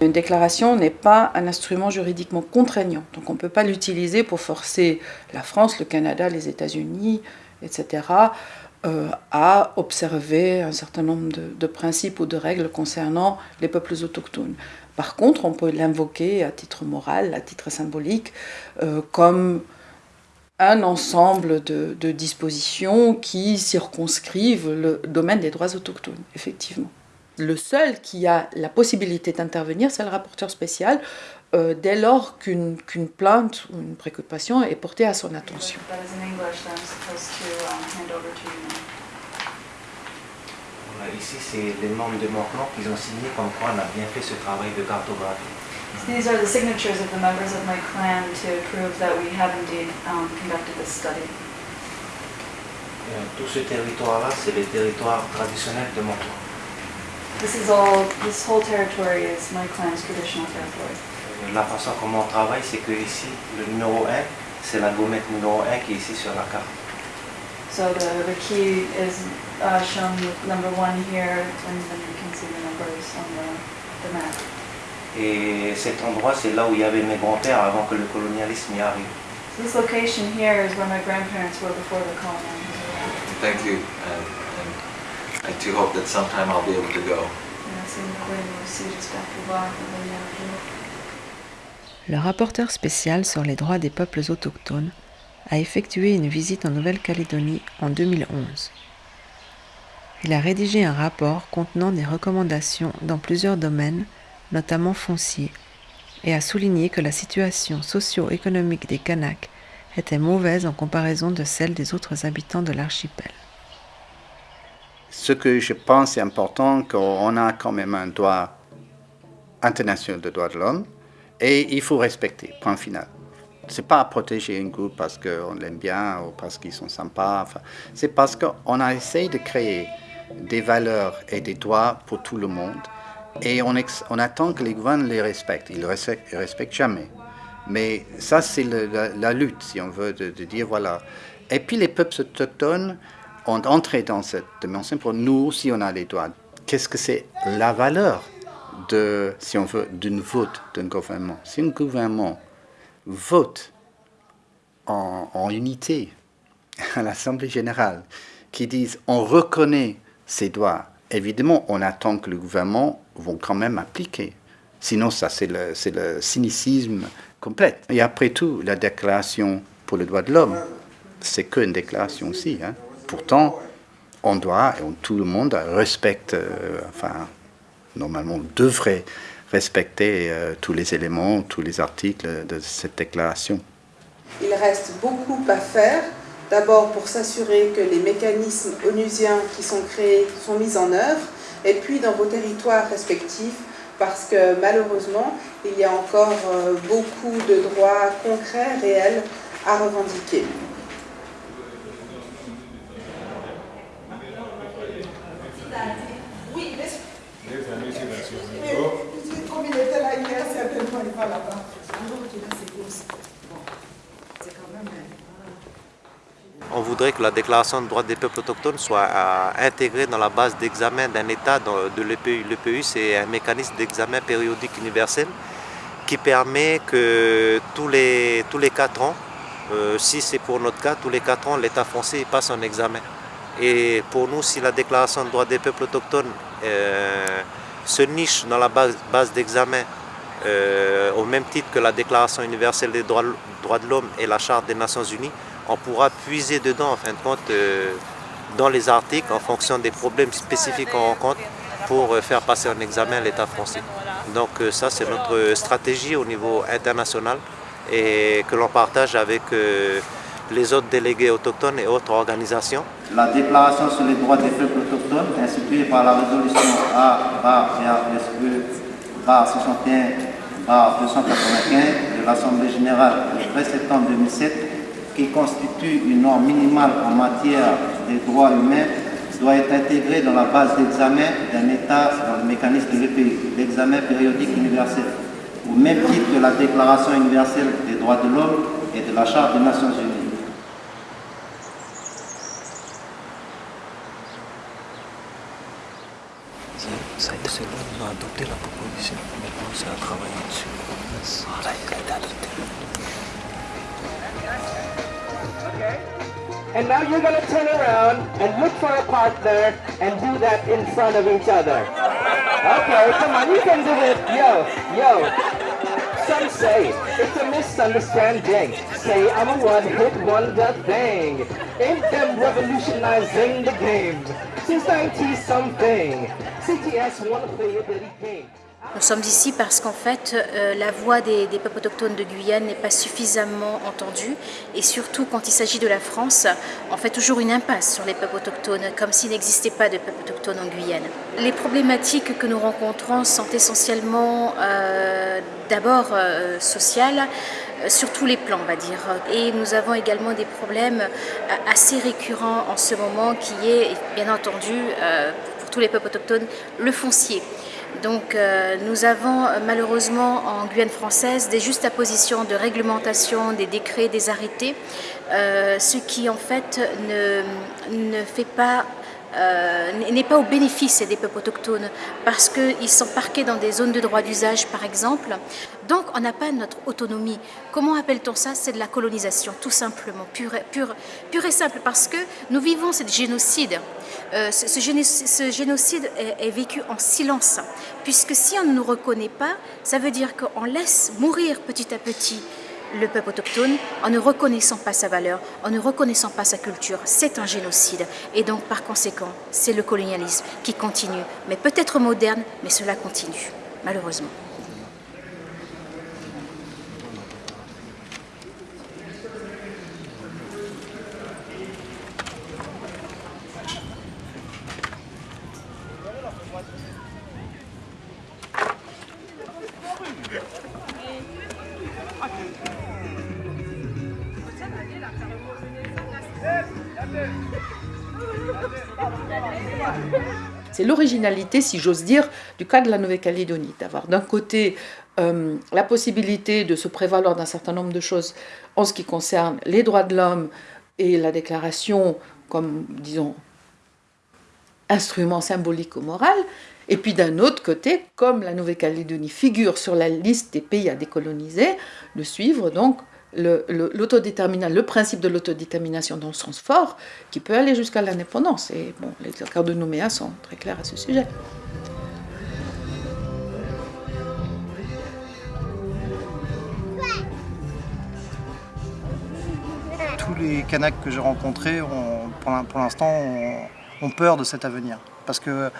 Une déclaration n'est pas un instrument juridiquement contraignant, donc on ne peut pas l'utiliser pour forcer la France, le Canada, les États-Unis, etc., euh, à observer un certain nombre de, principes ou de règles concernant les peuples autochtones. Par contre, on peut l'invoquer à titre moral, à titre symbolique, euh, comme un ensemble de, de, dispositions qui circonscrivent le domaine des droits autochtones, effectivement. Le seul qui a la possibilité d'intervenir, c'est le rapporteur spécial, euh, dès lors qu'une qu'une plainte ou une préoccupation est portée à son attention. Ici, c'est les membres de mon clan qui ont signé comme quoi on a bien fait ce travail de cartographie. These are the signatures of the members of my clan to prove that we have indeed um, conducted this study. Euh, tout ce territoire-là, c'est le territoire traditionnel de mon clan. This is all. This whole territory is my clan's traditional territory. La façon comment on travaille, c'est que ici, le numéro 1, c'est la gommette numéro 1 qui est ici sur la carte. So the, the key is uh, shown number one here, and then you can see the numbers on the, the map. Et cet endroit, c'est là où il y avait mes grands-pères avant que le colonialisme y arrive. So this location here is where my grandparents were before the colonizers. Thank you, and, and I do hope that sometime I'll be able to go. Le rapporteur spécial sur les droits des peuples autochtones a effectué une visite en Nouvelle-Calédonie en 2011. Il a rédigé un rapport contenant des recommandations dans plusieurs domaines, notamment fonciers, et a souligné que la situation socio-économique des Kanaks était mauvaise en comparaison de celle des autres habitants de l'archipel. Ce que je pense est important, qu'on a quand même un droit international de droits de l'homme et il faut respecter, point final. C'est pas protéger un groupe parce qu'on l'aime bien ou parce qu'ils sont sympas. c'est parce qu'on a essayé de créer des valeurs et des droits pour tout le monde. Et on, attend que les gouvernements les respectent. Ils ne respectent, respectent, jamais. Mais ça, c'est la, lutte, si on veut, de, dire voilà. Et puis les peuples autochtones ont entré dans cette dimension pour nous aussi, on a les droits. Qu'est-ce que c'est la valeur? De, si on veut, d'une vote d'un gouvernement Si un gouvernement vote en, unité à l'Assemblée générale, qui disent on reconnaît ces droits, évidemment, on attend que le gouvernement vont quand même appliquer. Sinon, ça, c'est le, le cynicisme complet. Et après tout, la déclaration pour les droits de l'homme, c'est qu'une déclaration aussi. Hein. Pourtant, on doit, et tout le monde respecte, euh, enfin, normalement, devrait respecter euh, tous les éléments, tous les articles de cette déclaration. Il reste beaucoup à faire. D'abord pour s'assurer que les mécanismes onusiens qui sont créés sont mis en œuvre, et puis dans vos territoires respectifs, parce que malheureusement, il y a encore euh, beaucoup de droits concrets, réels à revendiquer. On voudrait que la déclaration de droits des peuples autochtones soit euh, intégrée dans la base d'examen d'un État de l'EPU. L'EPU, c'est un mécanisme d'examen périodique universel qui permet que tous les, tous les 4 ans, euh, si c'est pour notre cas, tous les 4 ans, l'État français passe un examen. Et pour nous, si la déclaration de droits des peuples autochtones euh, se niche dans la base d'examen euh, au même titre que la Déclaration universelle des droits, de l'homme et la Charte des Nations Unies, on pourra puiser dedans, en fin de compte, euh, dans les articles, en fonction des problèmes spécifiques qu'on rencontre, pour euh, faire passer un examen l'État français. Donc ça, c'est notre stratégie au niveau international et que l'on partage avec les autres délégués autochtones et autres organisations. La déclaration sur les droits des peuples autochtones, instituée par la résolution A-61-295 de l'Assemblée générale du 13 septembre 2007, qui constitue une norme minimale en matière des droits humains, doit être intégrée dans la base d'examen d'un État dans le mécanisme de l'EPI, l'examen périodique universel, au même titre que la Déclaration universelle des droits de l'homme et de la Charte des Nations Unies. adopté la proposition. And now you're gonna turn around and look for a partner and do that in front of each other. Okay, come on, you can do it. Yo, yo. Some say it's a misunderstanding. Say I'm a one-hit wonder thing. Ain't them revolutionizing the game? Since 90 something. CTS wanna play a dirty game. Nous sommes ici parce qu'en fait, euh, la voix des, peuples autochtones de Guyane n'est pas suffisamment entendue et surtout quand il s'agit de la France, on fait toujours une impasse sur les peuples autochtones, comme s'il n'existait pas de peuples autochtones en Guyane. Les problématiques que nous rencontrons sont essentiellement euh, d'abord euh, sociales, sur tous les plans, on va dire. Et nous avons également des problèmes assez récurrents en ce moment qui est, bien entendu, pour tous les peuples autochtones, le foncier. Donc euh, nous avons malheureusement en Guyane française des juxtapositions de réglementation, des décrets, des arrêtés, euh, ce qui en fait ne, euh, n'est pas au bénéfice des peuples autochtones parce qu'ils sont parqués dans des zones de droit d'usage par exemple. Donc on n'a pas notre autonomie. Comment appelle-t-on ça? C'est de la colonisation tout simplement, pur, pur, pur et simple parce que nous vivons ce génocide. Euh, ce, génocide, ce, génocide est, vécu en silence puisque si on ne nous reconnaît pas, ça veut dire qu'on laisse mourir petit à petit le peuple autochtone en ne reconnaissant pas sa valeur, en ne reconnaissant pas sa culture. C'est un génocide. Et donc, par conséquent, c'est le colonialisme qui continue. Mais peut-être moderne, mais cela continue, malheureusement. Si j'ose dire, du cas de la Nouvelle-Calédonie, d'avoir d'un côté euh, la possibilité de se prévaloir d'un certain nombre de choses en ce qui concerne les droits de l'homme et la déclaration comme, disons, instrument symbolique ou moral, et puis d'un autre côté, comme la Nouvelle-Calédonie figure sur la liste des pays à décoloniser, de suivre donc le, le, principe de l'autodétermination dans le sens fort, qui peut aller jusqu'à l'indépendance. Et bon, les accords de Nouméa sont très clairs à ce sujet. Tous les Kanaks que j'ai rencontrés, ont, pour l'instant, ont, ont peur de cet avenir. Parce que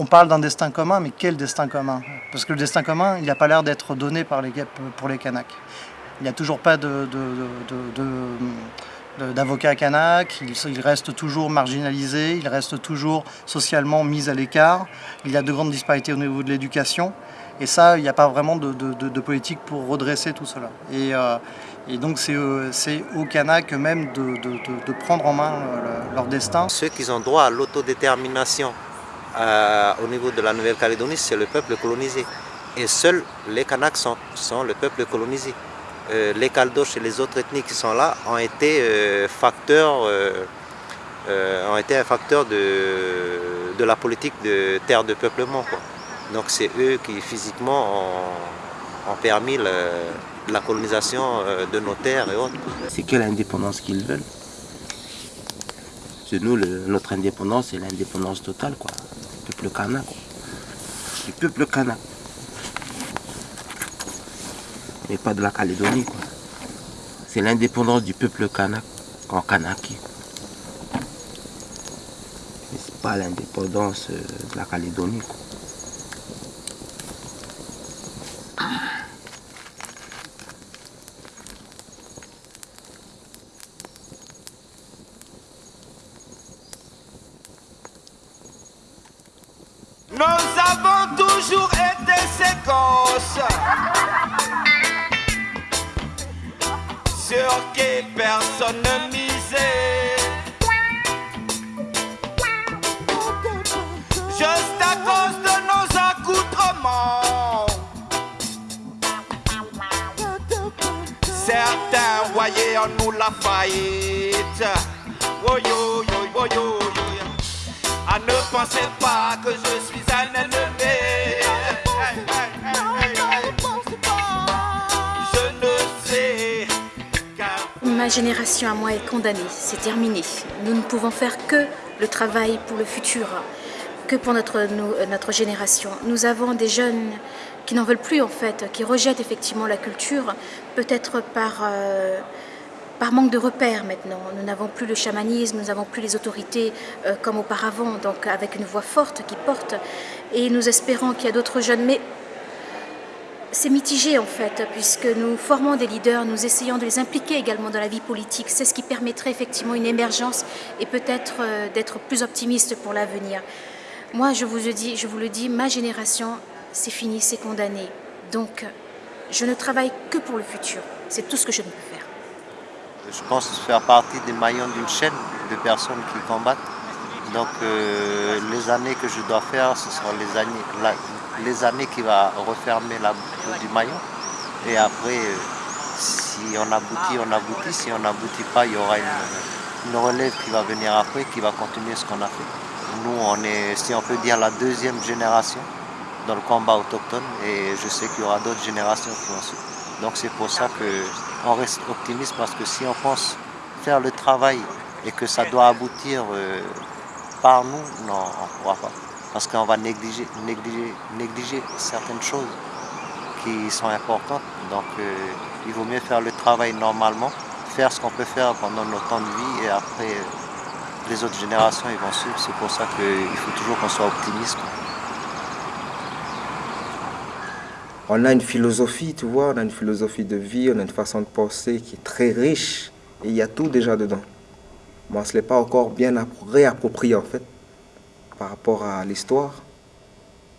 on parle d'un destin commun, mais quel destin commun? Parce que le destin commun, il n'a pas l'air d'être donné par les, pour les Kanaks. Il n'y a toujours pas d'avocat kanak, il, reste toujours marginalisé, il reste toujours socialement mis à l'écart, il y a de grandes disparités au niveau de l'éducation, et ça, il n'y a pas vraiment de, de, de, politique pour redresser tout cela. Et, euh, donc c'est aux Kanaks eux-mêmes de, prendre en main euh, leur destin. Ceux qui ont droit à l'autodétermination euh, au niveau de la Nouvelle-Calédonie, c'est le peuple colonisé. Et seuls les Kanaks sont le peuple colonisé. Euh, les Caldoches et les autres ethnies qui sont là ont été euh, facteurs, euh, un facteur de, la politique de terre de peuplement. Donc c'est eux qui physiquement ont, permis la colonisation de nos terres et autres. C'est quelle indépendance qu'ils veulent? C'est nous, notre indépendance, c'est l'indépendance totale, quoi. Peuple kanak, quoi. Du peuple kanak mais pas de la Calédonie. C'est l'indépendance du peuple kanak en Kanaki. Mais c'est pas l'indépendance de la Calédonie. Nous avons toujours été séquences sur qui personne ne misait. Juste à cause de nos accoutrements. Certains voyaient en nous la faillite. Oh yo yo yo yo yo. Ah, ne pensez pas que je suis un ennemi. Ma génération à moi est condamnée, c'est terminé. Nous ne pouvons faire que le travail pour le futur, que pour notre, notre génération. Nous avons des jeunes qui n'en veulent plus en fait, qui rejettent effectivement la culture, peut-être par, euh, par manque de repères maintenant. Nous n'avons plus le chamanisme, nous n'avons plus les autorités euh, comme auparavant, donc avec une voix forte qui porte. Et nous espérons qu'il y a d'autres jeunes, mais c'est mitigé en fait, puisque nous formons des leaders, nous essayons de les impliquer également dans la vie politique. C'est ce qui permettrait effectivement une émergence et peut-être euh, d'être plus optimiste pour l'avenir. Moi, je vous, le dis, ma génération, c'est fini, c'est condamné. Donc, je ne travaille que pour le futur. C'est tout ce que je peux faire. Je pense faire partie des maillons d'une chaîne de personnes qui combattent. Donc, euh, les années que je dois faire, ce seront les années, les années qui va refermer la boucle du maillon. Et après, si on aboutit, on aboutit. Si on n'aboutit pas, il y aura une, relève qui va venir après, qui va continuer ce qu'on a fait. Nous, on est, si on peut dire, la deuxième génération dans le combat autochtone et je sais qu'il y aura d'autres générations qui vont suivre. Donc c'est pour ça qu'on reste optimiste parce que si on pense faire le travail et que ça doit aboutir euh, par nous, non, on ne pourra pas parce qu'on va négliger, certaines choses qui sont importantes. Donc euh, il vaut mieux faire le travail normalement, faire ce qu'on peut faire pendant notre temps de vie et après les autres générations ils vont suivre. C'est pour ça qu'il faut toujours qu'on soit optimiste. On a une philosophie, tu vois, on a une philosophie de vie, on a une façon de penser qui est très riche et il y a tout déjà dedans. Moi, ce n'est pas encore bien réapproprié en fait par rapport à l'histoire.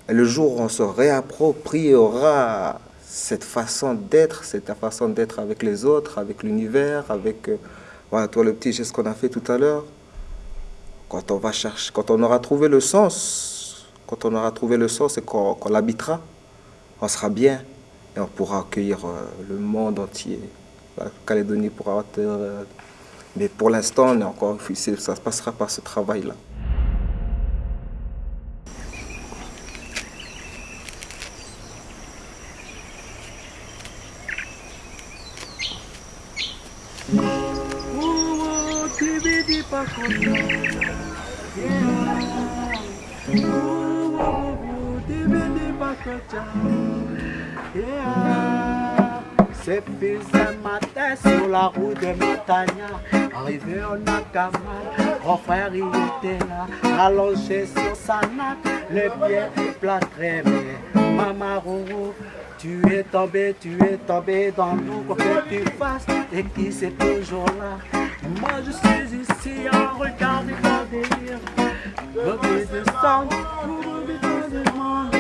Et le jour où on se réappropriera cette façon d'être, cette façon d'être avec les autres, avec l'univers, avec euh, voilà, toi le petit geste qu'on a fait tout à l'heure, quand on va chercher, quand on aura trouvé le sens, quand on aura trouvé le sens et qu'on l'habitera, on sera bien et on pourra accueillir euh, le monde entier. La Calédonie pourra être... Euh, mais pour l'instant, encore ça se passera par ce travail-là. C'est fils matin sur la route de Matania, arrivé au Nakama, mon frère il était là, allongé sur sa nappe, les pieds plâtrés, mais maman tu es tombé, tu es tombé dans l'eau, quoi que tu fasses, et qui c'est toujours là? Moi je suis ici à regarder ton délire, lobby de sang, lobby de monde,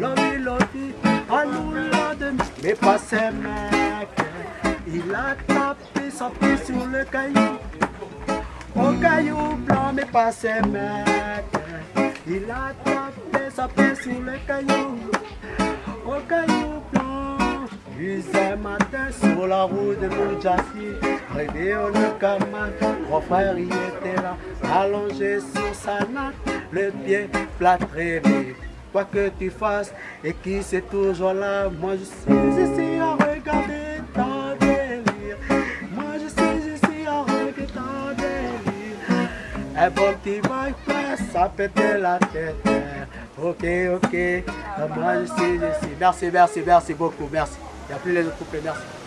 lobby, lobby, à nous mais pas ces mecs. Il a tapé son pied sur le caillou, au caillou blanc, mais pas ces mecs. Il a tapé son pied sur le caillou, au caillou blanc. Huit matin sur la route de Moudjassi, réveillé au Nukama, mon frère y était là, allongé sur sa natte, le pied plâtré, quoi que tu fasses, et qui c'est toujours là, moi je suis ici à regarder ton délire, moi je suis ici à regarder ton délire, un bon petit ça pète la tête, ok, ok, merci, merci, merci beaucoup, merci. Il n'y a plus les autres couples, merci.